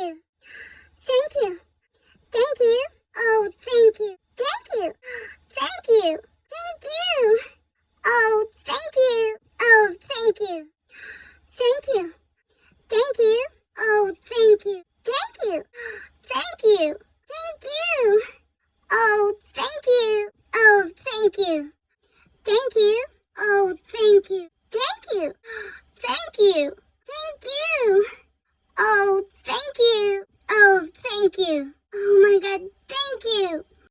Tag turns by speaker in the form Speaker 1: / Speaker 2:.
Speaker 1: you. Thank you. Thank you. Oh, thank you. Thank you. Thank you. Thank you. Oh, thank you. Oh, thank you. Thank you. Thank you. Oh, thank you. Thank you. Thank you. Thank you. Oh, thank you. Oh, thank you. Thank you. Oh, thank you. Thank you. Thank you. Thank you. Thank you. Oh my god, thank you.